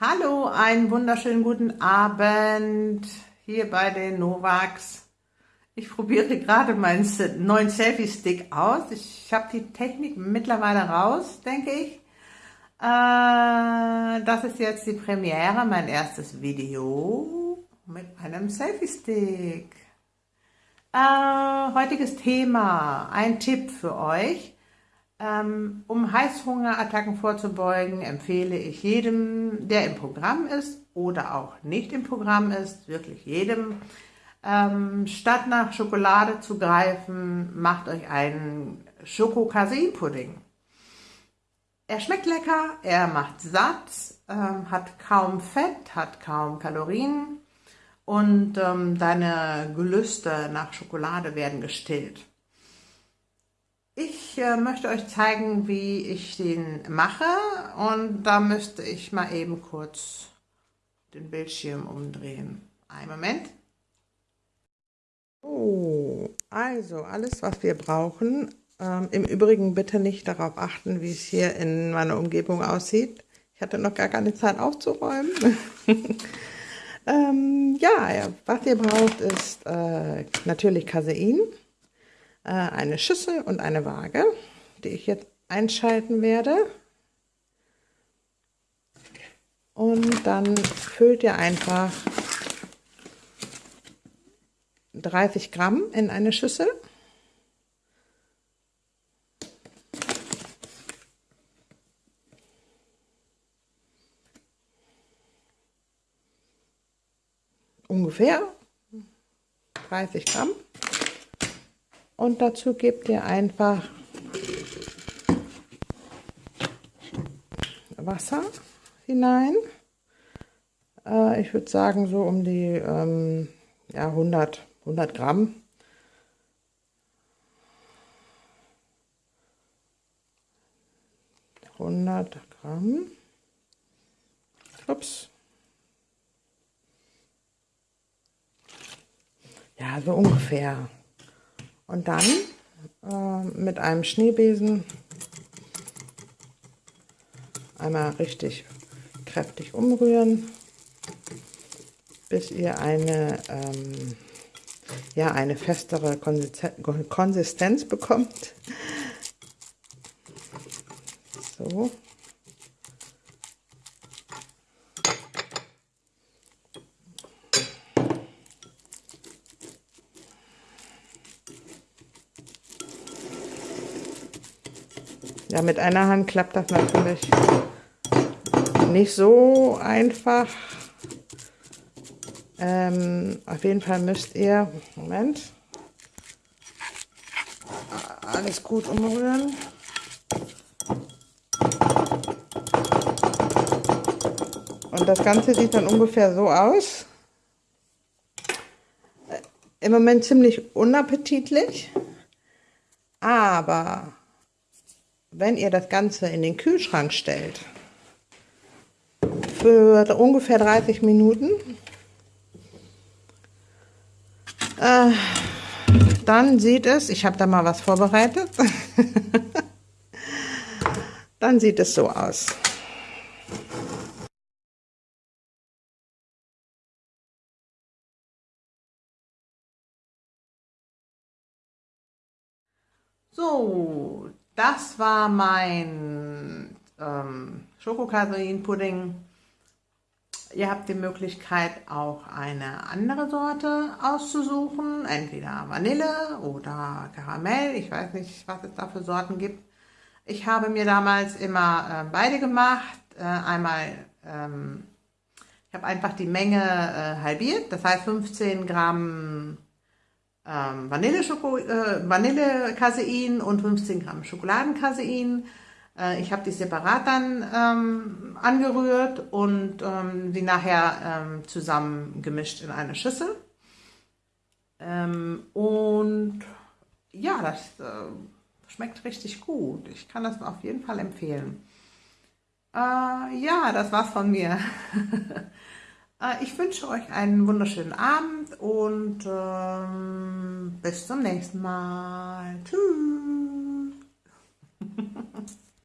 Hallo, einen wunderschönen guten Abend hier bei den Novax. Ich probiere gerade meinen neuen Selfie-Stick aus. Ich habe die Technik mittlerweile raus, denke ich. Äh, das ist jetzt die Premiere, mein erstes Video mit einem Selfie-Stick. Äh, heutiges Thema, ein Tipp für euch. Ähm, um Heißhungerattacken vorzubeugen, empfehle ich jedem, der im Programm ist oder auch nicht im Programm ist, wirklich jedem, ähm, statt nach Schokolade zu greifen, macht euch einen Schoko-Casein-Pudding. Er schmeckt lecker, er macht satt, ähm, hat kaum Fett, hat kaum Kalorien und deine Gelüste nach Schokolade werden gestillt. Möchte euch zeigen, wie ich den mache und da müsste ich mal eben kurz den Bildschirm umdrehen. Einen Moment. Oh, also alles, was wir brauchen. Ähm, Im Übrigen bitte nicht darauf achten, wie es hier in meiner Umgebung aussieht. Ich hatte noch gar keine Zeit aufzuräumen. ähm, ja, was ihr braucht, ist äh, natürlich Casein äh, eine Schüssel und eine Waage, die ich jetzt einschalten werde. Und dann füllt ihr einfach 30 Gramm in eine Schüssel. Ungefähr 30 Gramm. Und dazu gebt ihr einfach Wasser hinein. Äh, ich würde sagen so um die ähm, ja, 100, 100 Gramm. Hundert Gramm. Ups. Ja, so ungefähr. Und dann äh, mit einem Schneebesen einmal richtig kräftig umrühren, bis ihr eine, ähm, ja, eine festere Konsistenz bekommt. So. Ja, mit einer Hand klappt das natürlich nicht so einfach. Ähm, auf jeden Fall müsst ihr, Moment, alles gut umrühren. Und das Ganze sieht dann ungefähr so aus. Im Moment ziemlich unappetitlich, aber wenn ihr das Ganze in den Kühlschrank stellt, für ungefähr 30 Minuten, äh, dann sieht es, ich habe da mal was vorbereitet, dann sieht es so aus. So, das war mein ähm, Schokokasein-Pudding. Ihr habt die Möglichkeit, auch eine andere Sorte auszusuchen, entweder Vanille oder Karamell. Ich weiß nicht, was es da für Sorten gibt. Ich habe mir damals immer äh, beide gemacht. Äh, einmal, ähm, ich habe einfach die Menge äh, halbiert, das heißt 15 Gramm ähm, Vanille-Casein äh, Vanille und 15 Gramm Schokoladencasein. Äh, ich habe die separat dann ähm, angerührt und ähm, die nachher ähm, zusammen gemischt in eine Schüssel. Ähm, und ja, das äh, schmeckt richtig gut. Ich kann das auf jeden Fall empfehlen. Äh, ja, das war's von mir. Äh, ich wünsche euch einen wunderschönen Abend und ähm, bis zum nächsten Mal. Tschüss.